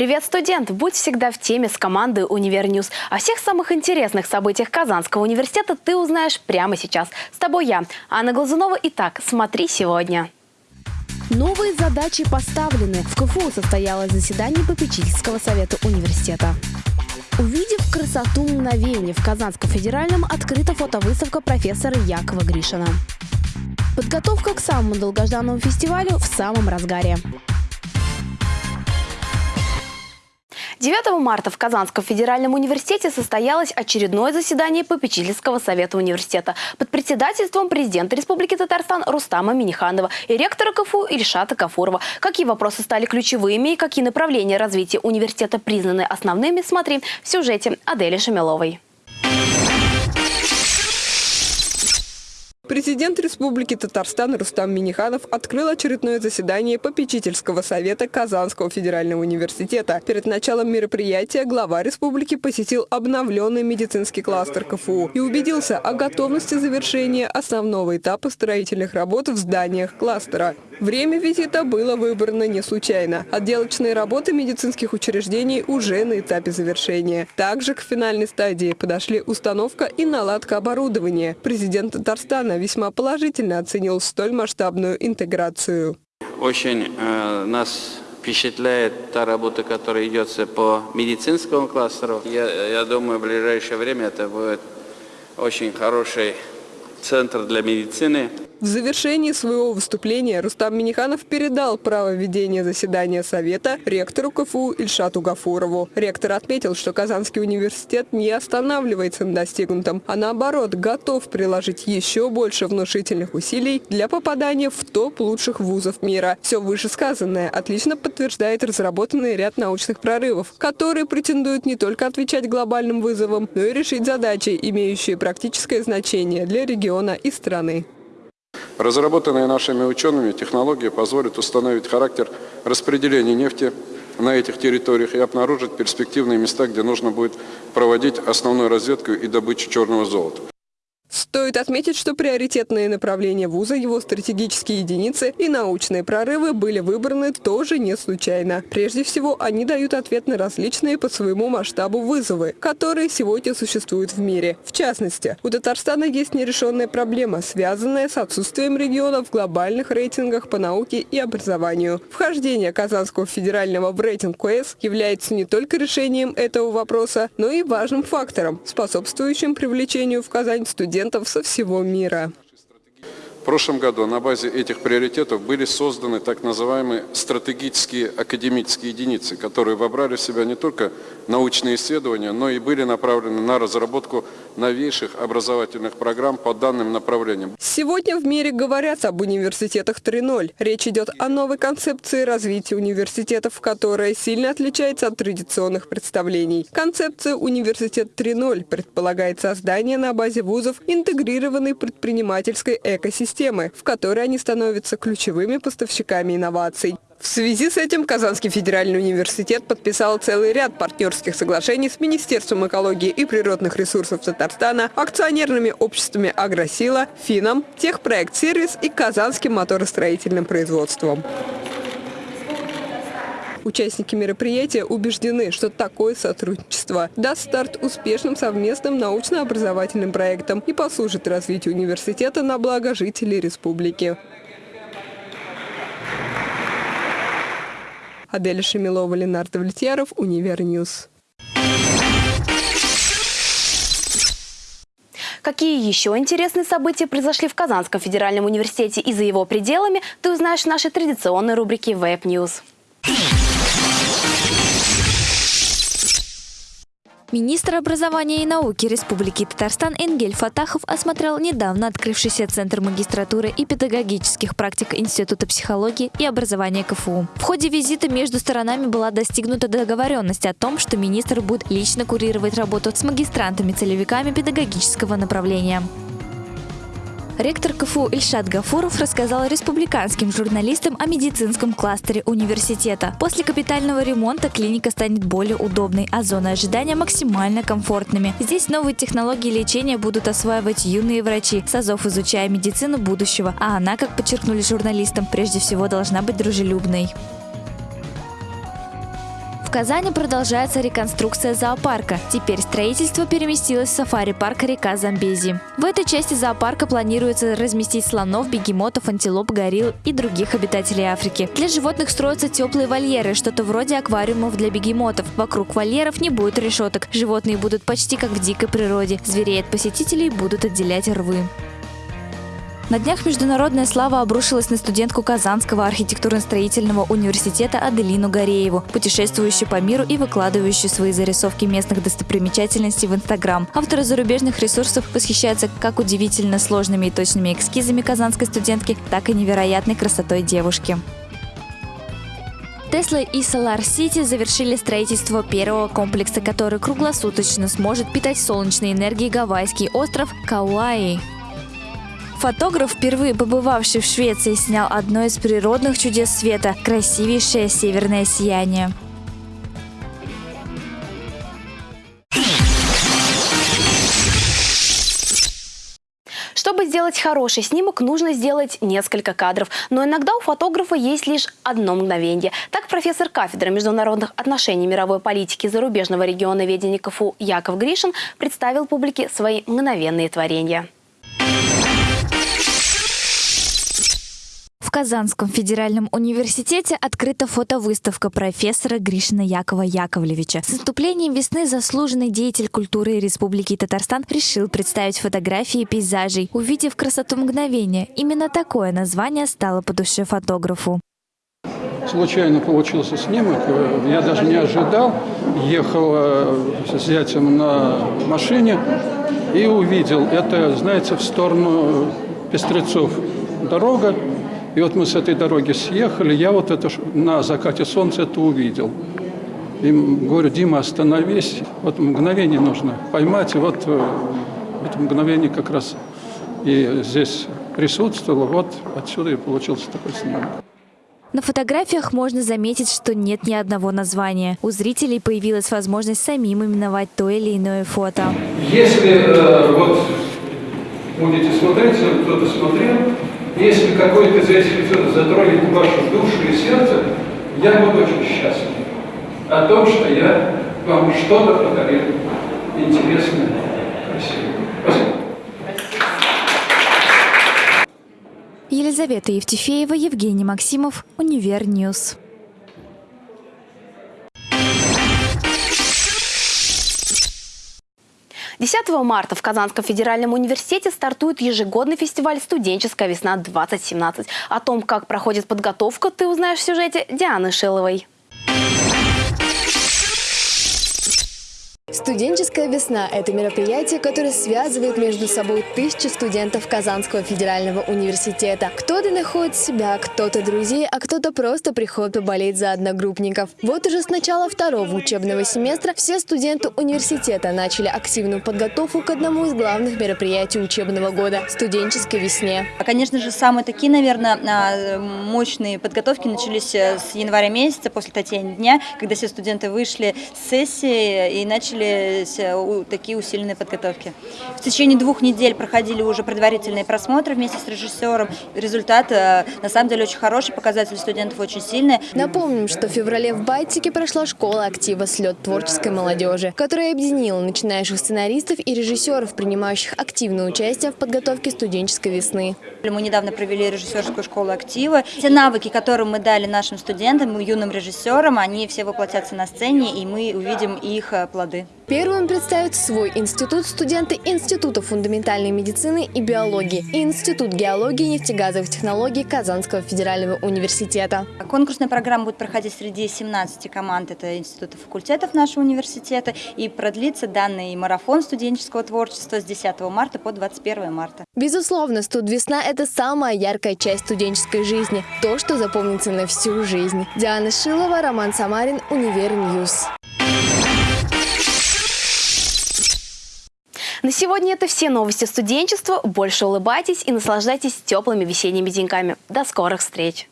Привет, студент! Будь всегда в теме с командой «Univer News». О всех самых интересных событиях Казанского университета ты узнаешь прямо сейчас. С тобой я, Анна Глазунова. Итак, смотри сегодня. Новые задачи поставлены. В КФУ состоялось заседание попечительского совета университета. Увидеть красоту мгновений, в Казанском федеральном открыта фотовыставка профессора Якова Гришина. Подготовка к самому долгожданному фестивалю в самом разгаре. 9 марта в Казанском федеральном университете состоялось очередное заседание попечительского совета университета под председательством президента Республики Татарстан Рустама Миниханова и ректора КФУ Ильшата Кафурова. Какие вопросы стали ключевыми и какие направления развития университета признаны основными, смотри в сюжете Адели Шамиловой. Президент Республики Татарстан Рустам Миниханов открыл очередное заседание попечительского совета Казанского федерального университета. Перед началом мероприятия глава республики посетил обновленный медицинский кластер КФУ и убедился о готовности завершения основного этапа строительных работ в зданиях кластера. Время визита было выбрано не случайно. Отделочные работы медицинских учреждений уже на этапе завершения. Также к финальной стадии подошли установка и наладка оборудования. Президент Татарстана весьма положительно оценил столь масштабную интеграцию. Очень э, нас впечатляет та работа, которая идется по медицинскому кластеру. Я, я думаю, в ближайшее время это будет очень хороший центр для медицины. В завершении своего выступления Рустам Миниханов передал право ведения заседания Совета ректору КФУ Ильшату Гафурову. Ректор отметил, что Казанский университет не останавливается на достигнутом, а наоборот готов приложить еще больше внушительных усилий для попадания в топ лучших вузов мира. Все вышесказанное отлично подтверждает разработанный ряд научных прорывов, которые претендуют не только отвечать глобальным вызовам, но и решить задачи, имеющие практическое значение для региона и страны. Разработанные нашими учеными технологии позволят установить характер распределения нефти на этих территориях и обнаружить перспективные места, где нужно будет проводить основную разведку и добычу черного золота. Стоит отметить, что приоритетные направления вуза, его стратегические единицы и научные прорывы были выбраны тоже не случайно. Прежде всего, они дают ответ на различные по своему масштабу вызовы, которые сегодня существуют в мире. В частности, у Татарстана есть нерешенная проблема, связанная с отсутствием региона в глобальных рейтингах по науке и образованию. Вхождение Казанского федерального в рейтинг КС является не только решением этого вопроса, но и важным фактором, способствующим привлечению в Казань студентов студентов со всего мира. В прошлом году на базе этих приоритетов были созданы так называемые стратегические академические единицы, которые вобрали в себя не только научные исследования, но и были направлены на разработку новейших образовательных программ по данным направлениям. Сегодня в мире говорят об университетах 3.0. Речь идет о новой концепции развития университетов, которая сильно отличается от традиционных представлений. Концепция «Университет 3.0» предполагает создание на базе вузов интегрированной предпринимательской экосистемы, в которой они становятся ключевыми поставщиками инноваций. В связи с этим Казанский федеральный университет подписал целый ряд партнерских соглашений с Министерством экологии и природных ресурсов Татарстана, акционерными обществами «Агросила», «Фином», «Техпроект Сервис» и Казанским моторостроительным производством. Участники мероприятия убеждены, что такое сотрудничество даст старт успешным совместным научно-образовательным проектам и послужит развитию университета на благо жителей республики. Аделя Шемилова, Ленар Довлетьяров, Univer News. Какие еще интересные события произошли в Казанском федеральном университете и за его пределами, ты узнаешь в нашей традиционной рубрике Web Министр образования и науки Республики Татарстан Энгель Фатахов осмотрел недавно открывшийся Центр магистратуры и педагогических практик Института психологии и образования КФУ. В ходе визита между сторонами была достигнута договоренность о том, что министр будет лично курировать работу с магистрантами-целевиками педагогического направления. Ректор КФУ Ильшат Гафуров рассказал республиканским журналистам о медицинском кластере университета. После капитального ремонта клиника станет более удобной, а зоны ожидания максимально комфортными. Здесь новые технологии лечения будут осваивать юные врачи, САЗОВ изучая медицину будущего, а она, как подчеркнули журналистам, прежде всего должна быть дружелюбной. В Казани продолжается реконструкция зоопарка. Теперь строительство переместилось в сафари-парк река Замбези. В этой части зоопарка планируется разместить слонов, бегемотов, антилоп, горилл и других обитателей Африки. Для животных строятся теплые вольеры, что-то вроде аквариумов для бегемотов. Вокруг вольеров не будет решеток. Животные будут почти как в дикой природе. Зверей от посетителей будут отделять рвы. На днях международная слава обрушилась на студентку Казанского архитектурно-строительного университета Аделину Горееву, путешествующую по миру и выкладывающую свои зарисовки местных достопримечательностей в Инстаграм. Авторы зарубежных ресурсов восхищаются как удивительно сложными и точными эскизами казанской студентки, так и невероятной красотой девушки. Тесла и Solar City завершили строительство первого комплекса, который круглосуточно сможет питать солнечной энергией гавайский остров Кауаи. Фотограф, впервые побывавший в Швеции, снял одно из природных чудес света – красивейшее северное сияние. Чтобы сделать хороший снимок, нужно сделать несколько кадров. Но иногда у фотографа есть лишь одно мгновение. Так профессор кафедры международных отношений мировой политики зарубежного региона ведения КФУ Яков Гришин представил публике свои мгновенные творения. Казанском федеральном университете открыта фотовыставка профессора Гришина Якова Яковлевича. С наступлением весны заслуженный деятель культуры Республики Татарстан решил представить фотографии пейзажей. Увидев красоту мгновения, именно такое название стало по душе фотографу. Случайно получился снимок, я даже не ожидал. Ехал э, с зятем на машине и увидел. Это, знаете, в сторону Пестрецов дорога, и вот мы с этой дороги съехали, я вот это на закате солнца это увидел. И говорю, Дима, остановись. Вот мгновение нужно поймать. И вот э, это мгновение как раз и здесь присутствовало. Вот отсюда и получился такой снимок. На фотографиях можно заметить, что нет ни одного названия. У зрителей появилась возможность самим именовать то или иное фото. Если э, вот будете смотреть, кто-то смотрел, если какой-то из этих эпизодов затронет вашу душу и сердце, я буду очень счастлив о том, что я вам что-то подарил интересное, красивое. Спасибо. Елизавета Евтефеева, Евгений Максимов, Univer News. 10 марта в Казанском федеральном университете стартует ежегодный фестиваль «Студенческая весна-2017». О том, как проходит подготовка, ты узнаешь в сюжете Дианы Шиловой. Студенческая весна – это мероприятие, которое связывает между собой тысячи студентов Казанского федерального университета. Кто-то находит себя, кто-то друзей, а кто-то просто приходит поболеть за одногруппников. Вот уже с начала второго учебного семестра все студенты университета начали активную подготовку к одному из главных мероприятий учебного года – студенческой весне. Конечно же, самые такие, наверное, а, мощные подготовки начались э, с января месяца, после Татьяни дня, когда все студенты вышли с сессии и начали начались э, такие усиленные подготовки. В течение двух недель проходили уже предварительные просмотры вместе с режиссером. Результат э, на самом деле очень хороший, показатели студентов очень сильные. Напомним, что в феврале в Байтике прошла школа актива «Слет творческой молодежи», которая объединила начинающих сценаристов и режиссеров, принимающих активное участие в подготовке студенческой весны. Мы недавно провели режиссерскую школу актива. Все навыки, которые мы дали нашим студентам, юным режиссерам, они все воплотятся на сцене, и мы увидим их э, плоды. Первым представят свой институт студенты Института фундаментальной медицины и биологии и Институт геологии и нефтегазовых технологий Казанского федерального университета. Конкурсная программа будет проходить среди 17 команд, это институты факультетов нашего университета, и продлится данный марафон студенческого творчества с 10 марта по 21 марта. Безусловно, студвесна – это самая яркая часть студенческой жизни, то, что запомнится на всю жизнь. Диана Шилова, Роман Самарин, Univer News. На сегодня это все новости студенчества. Больше улыбайтесь и наслаждайтесь теплыми весенними деньками. До скорых встреч!